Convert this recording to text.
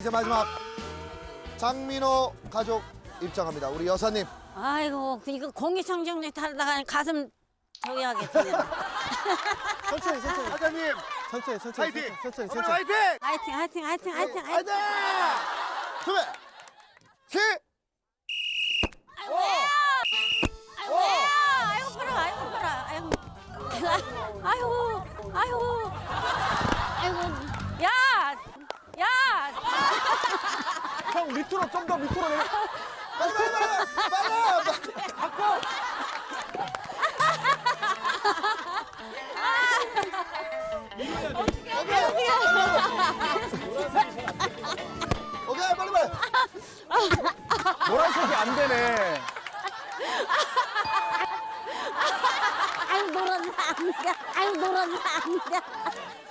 이제 마지막 장민호 가족 입장합니다. 우리 여사님. 아이고 그 이거 공기청정기 타다가 가슴 저기 하겠네. 천천히 천천히 사장님 천천히 천천히 파이팅. 천천히 천천히 화이팅. 화이팅 화이팅 화이팅 화이팅 화이팅. 화이팅. 준비. 시. 아이고 아이고 아이고 풀어 아이고 아이고 아이고 아이고 형 밑으로 좀 더 밑으로 내려 빨리 빨리 빨리 빨리. 바꿔. 오케이 빨리 빨리. 노란색이 안 되네 아이고 놀았나 안 돼. 아이고 놀았나 안 돼.